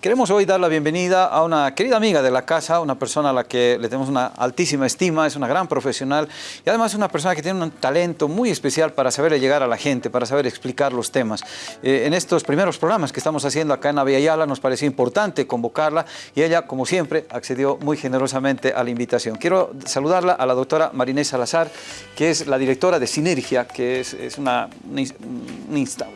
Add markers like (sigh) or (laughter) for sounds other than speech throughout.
Queremos hoy dar la bienvenida a una querida amiga de la casa, una persona a la que le tenemos una altísima estima, es una gran profesional y además es una persona que tiene un talento muy especial para saber llegar a la gente, para saber explicar los temas. Eh, en estos primeros programas que estamos haciendo acá en Aviala nos pareció importante convocarla y ella, como siempre, accedió muy generosamente a la invitación. Quiero saludarla a la doctora Marinés Salazar, que es la directora de Sinergia, que es, es una,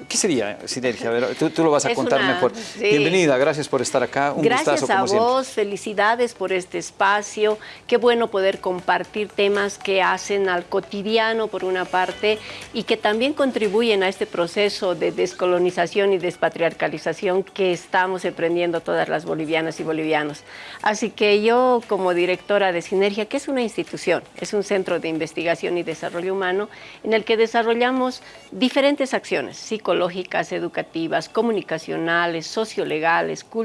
¿Qué sería Sinergia? tú, tú, lo vas a contar mejor. Bienvenida, gracias por estar acá. Un Gracias a vos, felicidades por este espacio. Qué bueno poder compartir temas que hacen al cotidiano, por una parte, y que también contribuyen a este proceso de descolonización y despatriarcalización que estamos emprendiendo todas las bolivianas y bolivianos. Así que yo, como directora de Sinergia, que es una institución, es un centro de investigación y desarrollo humano, en el que desarrollamos diferentes acciones psicológicas, educativas, comunicacionales, sociolegales, culturales,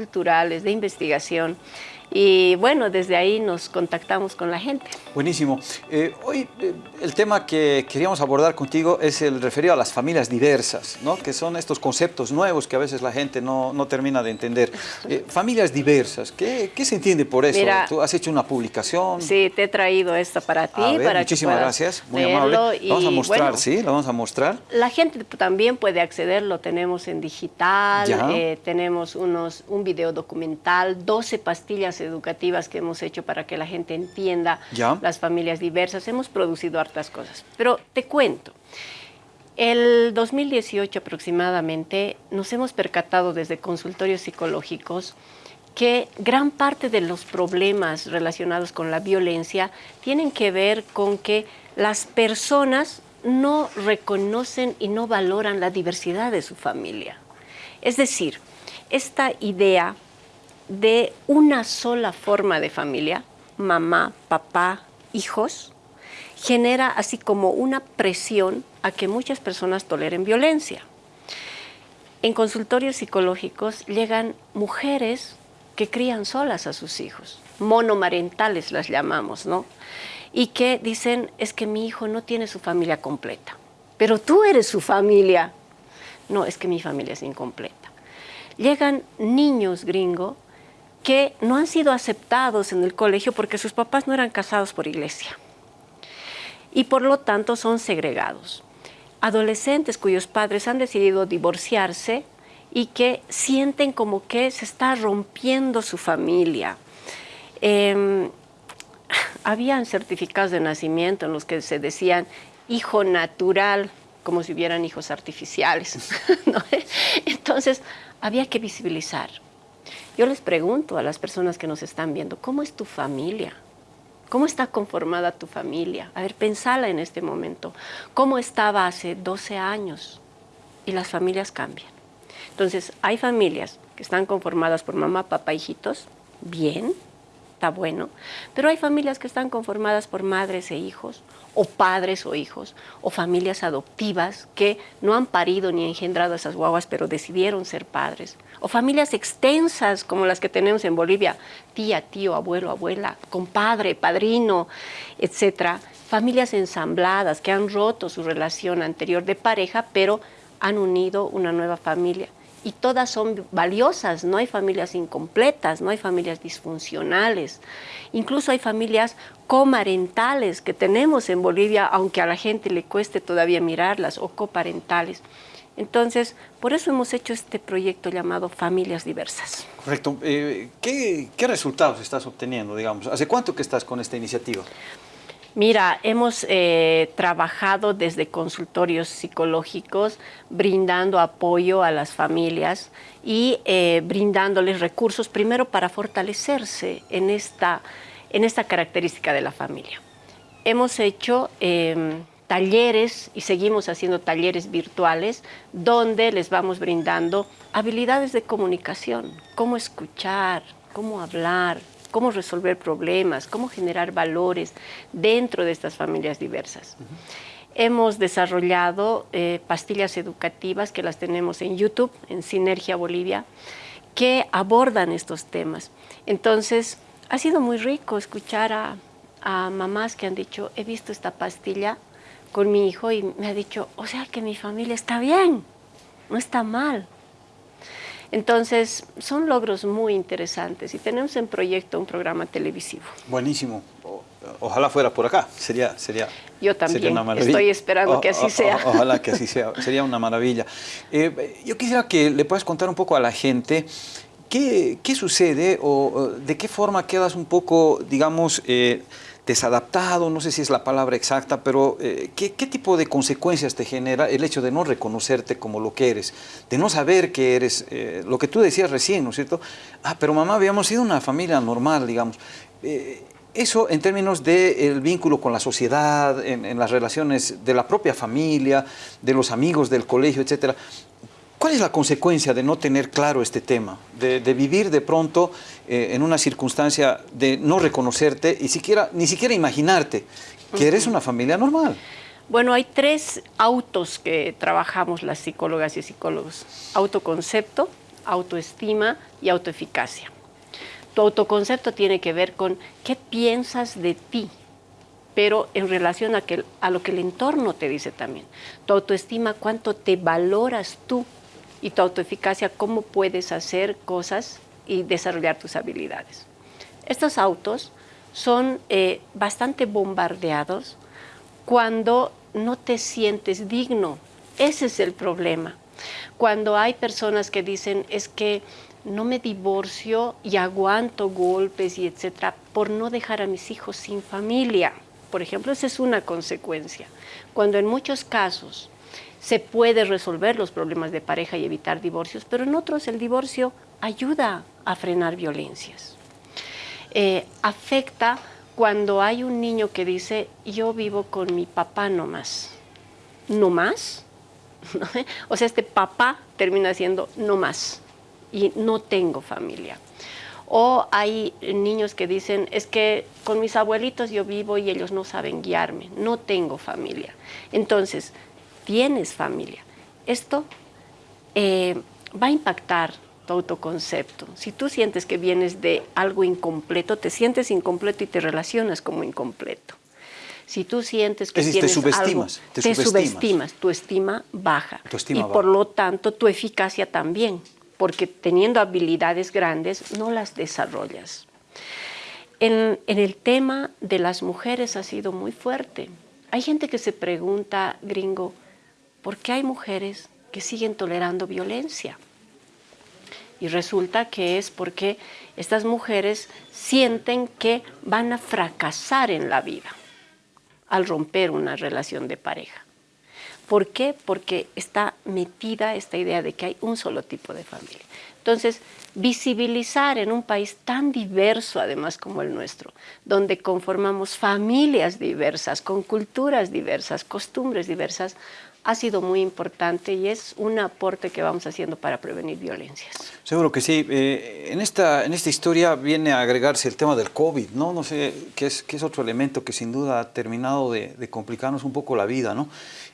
de investigación. Y bueno, desde ahí nos contactamos con la gente. Buenísimo. Eh, hoy eh, el tema que queríamos abordar contigo es el referido a las familias diversas, ¿no? que son estos conceptos nuevos que a veces la gente no, no termina de entender. Eh, familias diversas, ¿qué, ¿qué, se entiende por eso? Tú has hecho una publicación. Sí, te he traído esta para ti. para muchísimas gracias, muy amable. vamos a mostrar, sí, lo vamos a mostrar. La gente también puede acceder, lo tenemos en digital, tenemos unos, un video documental, 12 pastillas educativas que hemos hecho para que la gente entienda las familias diversas. Hemos producido hartas cosas. Pero te cuento, el 2018 aproximadamente nos hemos percatado desde consultorios psicológicos que gran parte de los problemas relacionados con la violencia tienen que ver con que las personas no reconocen y no valoran la diversidad de su familia. Es decir, esta idea de una sola forma de familia, mamá, papá, hijos, genera así como una presión a que muchas personas toleren violencia. En consultorios psicológicos llegan mujeres que crían solas a sus hijos, monomarentales las llamamos, ¿no? Y que dicen, es que mi hijo no tiene su familia completa, pero tú eres su familia. No, es que mi familia es incompleta. Llegan niños gringos que no han sido aceptados en el colegio porque sus papás no eran casados por iglesia y por lo tanto son segregados. Adolescentes cuyos padres han decidido divorciarse y que sienten como que se está rompiendo su familia. Eh, (laughs) habían certificados de nacimiento en los que se decían hijo natural, como si hubieran hijos artificiales. (laughs) Entonces, había que visibilizar. Yo les pregunto a las personas que nos están viendo, ¿cómo es tu familia? ¿Cómo está conformada tu familia? A ver, pensala en este momento. ¿Cómo estaba hace 12 años? Y las familias cambian. Entonces, hay familias que están conformadas por mamá, papá, hijitos, bien, bueno, pero hay familias que están conformadas por madres e hijos, o padres o hijos, o familias adoptivas que no han parido ni engendrado a esas guaguas, pero decidieron ser padres, o familias extensas como las que tenemos en Bolivia, tía, tío, abuelo, abuela, compadre, padrino, etcétera, familias ensambladas que han roto su relación anterior de pareja, pero han unido una nueva familia y todas son valiosas, no hay familias incompletas, no hay familias disfuncionales, incluso hay familias comarentales que tenemos en Bolivia, aunque a la gente le cueste todavía mirarlas, o coparentales. Entonces, por eso hemos hecho este proyecto llamado Familias Diversas. Correcto. Eh, ¿qué, ¿Qué resultados estás obteniendo, digamos? ¿Hace cuánto que estás con esta iniciativa? Mira, hemos eh, trabajado desde consultorios psicológicos, brindando apoyo a las familias y eh, brindándoles recursos, primero para fortalecerse en esta, en esta característica de la familia. Hemos hecho em, talleres y seguimos haciendo talleres virtuales donde les vamos brindando habilidades de comunicación, cómo escuchar, cómo hablar, cómo resolver problemas, cómo generar valores dentro de estas familias diversas. Hemos desarrollado eh, pastillas educativas que las tenemos en YouTube, en Sinergia Bolivia, que abordan estos temas. Entonces, ha sido muy rico escuchar a, a mamás que han dicho, he visto esta pastilla con mi hijo y me ha dicho, o sea que mi familia está bien, no está mal. Entonces, son logros muy interesantes y tenemos en proyecto un programa televisivo. Buenísimo. ojalá fuera por acá, sería, sería, Yo también estoy esperando que así sea. ojalá que así sea, sería una maravilla. Eh, yo quisiera que le puedas contar un poco a la gente qué, qué sucede o de qué forma quedas un poco, digamos, eh, desadaptado, no sé si es la palabra exacta, pero eh, ¿qué, tipo de consecuencias te genera el hecho de no reconocerte como lo que eres, de no saber que eres, eh, lo que tú decías recién, ¿no es cierto? Ah, pero mamá, habíamos sido una familia normal, digamos. Eh, eso en términos del vínculo con la sociedad, en, en, las relaciones de la propia familia, de los amigos del colegio, etcétera. ¿Cuál es la consecuencia de no tener claro este tema? De, vivir de pronto eh, en una circunstancia de no reconocerte y siquiera, ni siquiera imaginarte que eres una familia normal. Bueno, hay tres autos que trabajamos las psicólogas y psicólogos. Autoconcepto, autoestima y autoeficacia. Tu autoconcepto tiene que ver con qué piensas de ti, pero en relación a, a lo que el entorno te dice también. Tu autoestima, cuánto te valoras tú y tu autoeficacia, cómo puedes hacer cosas y desarrollar tus habilidades. Estos autos son eh, bastante bombardeados cuando no te sientes digno. Ese es el problema. Cuando hay personas que dicen, es que no me divorcio y aguanto golpes y etcétera por no dejar a mis hijos sin familia. Por ejemplo, esa es una consecuencia. Cuando en muchos casos se puede resolver los problemas de pareja y evitar divorcios, pero en otros el divorcio ayuda a frenar violencias. Eh, afecta cuando hay un niño que dice, yo vivo con mi papá nomás. ¿No más? (laughs) o sea, este papá termina siendo no más y no tengo familia. O hay niños que dicen, es que con mis abuelitos yo vivo y ellos no saben guiarme, no tengo familia. Entonces, tienes familia. Esto eh, va a impactar tu autoconcepto. Si tú sientes que vienes de algo incompleto, te sientes incompleto y te relacionas como incompleto. Si tú sientes que tienes te subestimas, algo, te, subestimas. tu estima baja. y por lo tanto tu eficacia también, porque teniendo habilidades grandes no las desarrollas. en el tema de las mujeres ha sido muy fuerte. Hay gente que se pregunta, gringo, ¿por qué hay mujeres que siguen tolerando violencia? Y resulta que es porque estas mujeres sienten que van a fracasar en la vida al romper una relación de pareja. ¿Por qué? Porque está metida esta idea de que hay un solo tipo de familia. Entonces, visibilizar en un país tan diverso, además como el nuestro, donde conformamos familias diversas, con culturas diversas, costumbres diversas, ha sido muy importante y es un aporte que vamos haciendo para prevenir violencias. Seguro que sí. Eh, en, esta, en esta historia viene a agregarse el tema del COVID, ¿no? No sé, qué es, qué es otro elemento que sin duda ha terminado de, complicarnos un poco la vida, ¿no?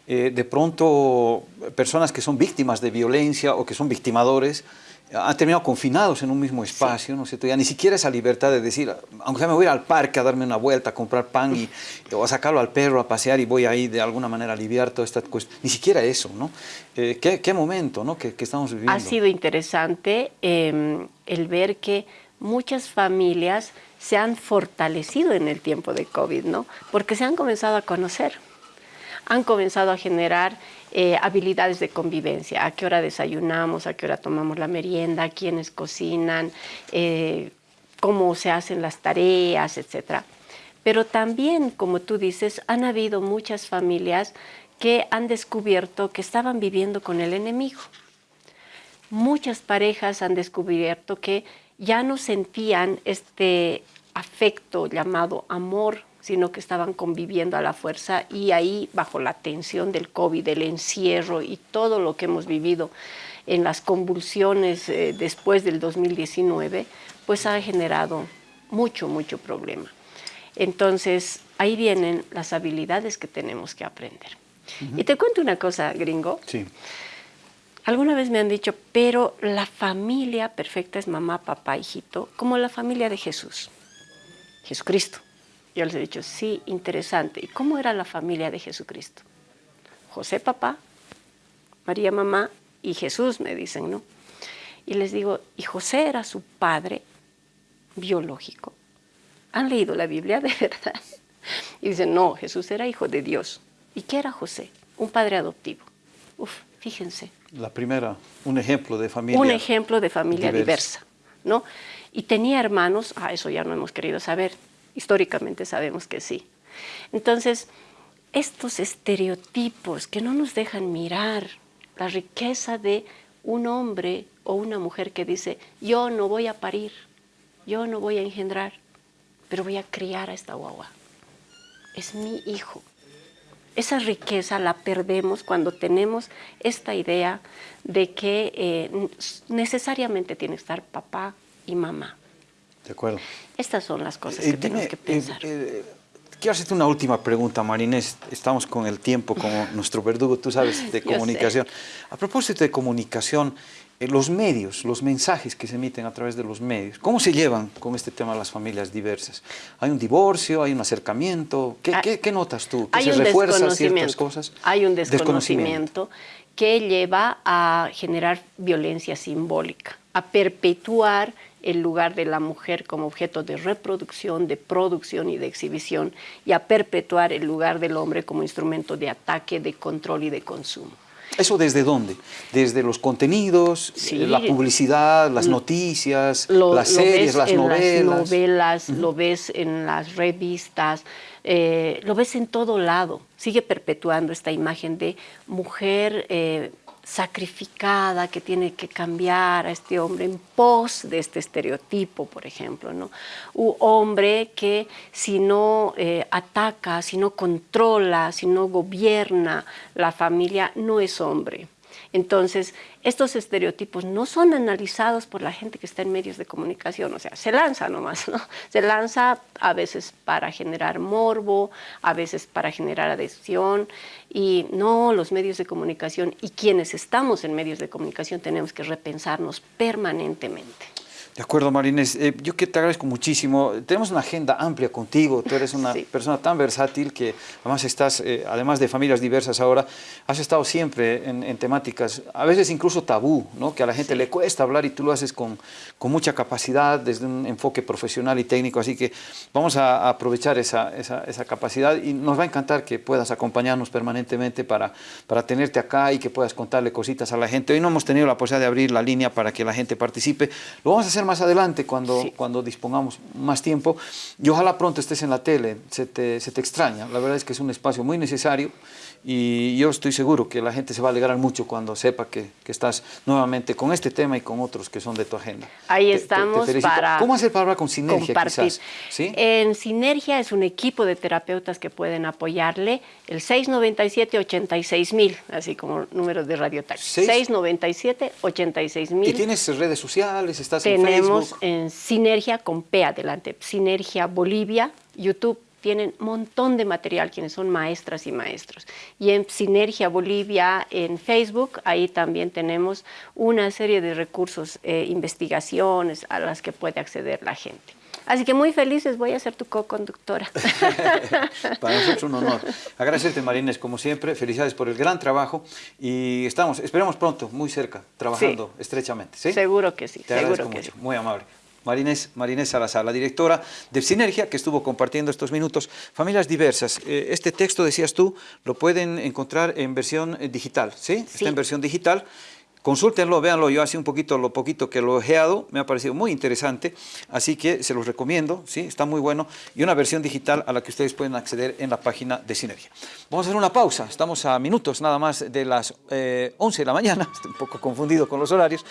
Eh, de pronto, personas que son víctimas de violencia o que son victimadores, han terminado confinados en un mismo espacio, ¿no sé, Ya ni siquiera esa libertad de decir, aunque sea me voy al parque a darme una vuelta, a comprar pan y, o a sacarlo al perro a pasear y voy ahí de alguna manera a aliviar toda esta cuestión. Ni siquiera eso, ¿no? Eh, ¿qué, momento, ¿no? Que, estamos viviendo. Ha sido interesante em, el ver que muchas familias se han fortalecido en el tiempo de COVID, ¿no? Porque se han comenzado a conocer, han comenzado a generar eh, habilidades de convivencia, a qué hora desayunamos, a qué hora tomamos la merienda, quiénes cocinan, eh, cómo se hacen las tareas, etc. Pero también, como tú dices, han habido muchas familias que han descubierto que estaban viviendo con el enemigo. Muchas parejas han descubierto que ya no sentían este afecto llamado amor sino que estaban conviviendo a la fuerza y ahí bajo la tensión del COVID, del encierro y todo lo que hemos vivido en las convulsiones eh, después del 2019, pues ha generado mucho, mucho problema. Entonces, ahí vienen las habilidades que tenemos que aprender. Y te cuento una cosa, gringo. Sí. Alguna vez me han dicho, pero la familia perfecta es mamá, papá, hijito, como la familia de Jesús, Jesucristo. Yo les he dicho, sí, interesante. ¿Y cómo era la familia de Jesucristo? José papá, María mamá y Jesús, me dicen, ¿no? Y les digo, ¿y José era su padre biológico? ¿Han leído la Biblia (laughs) de verdad? Y dicen, no, Jesús era hijo de Dios. ¿Y qué era José? Un padre adoptivo. Uf, fíjense. La primera, un ejemplo de familia Un ejemplo de familia diversa, ¿no? Y tenía hermanos, ah, eso ya no hemos querido saber, históricamente sabemos que sí. Entonces, estos estereotipos que no nos dejan mirar la riqueza de un hombre o una mujer que dice, yo no voy a parir, yo no voy a engendrar, pero voy a criar a esta guagua. Es mi hijo. Esa riqueza la perdemos cuando tenemos esta idea de que eh, necesariamente tiene que estar papá y mamá. De acuerdo. Estas son las cosas que eh, tenemos que pensar. Eh, quiero hacerte una última pregunta, Marinés. Estamos con el tiempo como (laughs) nuestro verdugo, tú sabes, de comunicación. A propósito de comunicación, eh, los medios, los mensajes que se emiten a través de los medios, ¿cómo se llevan con este tema las familias diversas? ¿Hay un divorcio? ¿Hay un acercamiento? ¿Qué, ah, qué, notas tú? ¿Que se refuerzan ciertas cosas? Hay un desconocimiento, que lleva a generar violencia simbólica, a perpetuar el lugar de la mujer como objeto de reproducción, de producción y de exhibición, y a perpetuar el lugar del hombre como instrumento de ataque, de control y de consumo. ¿Eso desde dónde? ¿Desde los contenidos, la publicidad, las noticias, las series, las novelas? Las novelas, lo ves en las revistas, eh, lo ves en todo lado. Sigue perpetuando esta imagen de mujer eh, sacrificada que tiene que cambiar a este hombre en pos de este estereotipo, por ejemplo, ¿no? Hombre que si no eh, ataca, si no controla, si no gobierna la familia, no es hombre. Entonces, estos estereotipos no son analizados por la gente que está en medios de comunicación, o sea, se lanza nomás, ¿no? Se lanza a veces para generar morbo, a veces para generar adhesión, y no, los medios de comunicación y quienes estamos en medios de comunicación tenemos que repensarnos permanentemente. De acuerdo, Marines. Eh, yo que te agradezco muchísimo. Tenemos una agenda amplia contigo. Tú eres una (laughs) persona tan versátil que además estás, eh, además de familias diversas ahora, has estado siempre en, temáticas, a veces incluso tabú, ¿no? que a la gente le cuesta hablar y tú lo haces con, con, mucha capacidad, desde un enfoque profesional y técnico. Así que vamos a, aprovechar esa, esa, esa, capacidad y nos va a encantar que puedas acompañarnos permanentemente para, para tenerte acá y que puedas contarle cositas a la gente. Hoy no hemos tenido la posibilidad de abrir la línea para que la gente participe. Lo vamos a hacer más adelante cuando, cuando dispongamos más tiempo. Y ojalá pronto estés en la tele, se te, se te extraña, la verdad es que es un espacio muy necesario y yo estoy seguro que la gente se va a alegrar mucho cuando sepa que, que estás nuevamente con este tema y con otros que son de tu agenda. Ahí estamos para ¿Cómo hacer para hablar con Sinergia quizás? ¿Sí? En Sinergia es un equipo de terapeutas que pueden apoyarle, el 697-86 así como número de radio 697-86 ¿Y tienes redes sociales? ¿Estás en Facebook? Tenemos en Sinergia con P adelante, Sinergia Bolivia, YouTube, tienen un montón de material quienes son maestras y maestros. Y en Sinergia Bolivia, en Facebook, ahí también tenemos una serie de recursos, eh, investigaciones a las que puede acceder la gente. Así que muy felices, voy a ser tu co-conductora. (laughs) Para nosotros es un honor. Agradecerte, Marines, como siempre. Felicidades por el gran trabajo y estamos, esperemos pronto, muy cerca, trabajando estrechamente. ¿sí? Seguro que sí. Te agradezco mucho, muy amable. Marinés, Marinés Salazar, la directora de Sinergia, que estuvo compartiendo estos minutos. Familias diversas. Eh, este texto, decías tú, lo pueden encontrar en versión eh, digital, ¿sí? Está en versión digital. Consúltenlo, véanlo, yo hace un poquito, lo poquito que lo he ojeado, me ha parecido muy interesante, así que se los recomiendo, ¿sí? está muy bueno, y una versión digital a la que ustedes pueden acceder en la página de Sinergia. Vamos a hacer una pausa, estamos a minutos nada más de las 11 eh, de la mañana, (laughs) estoy un poco confundido con los horarios.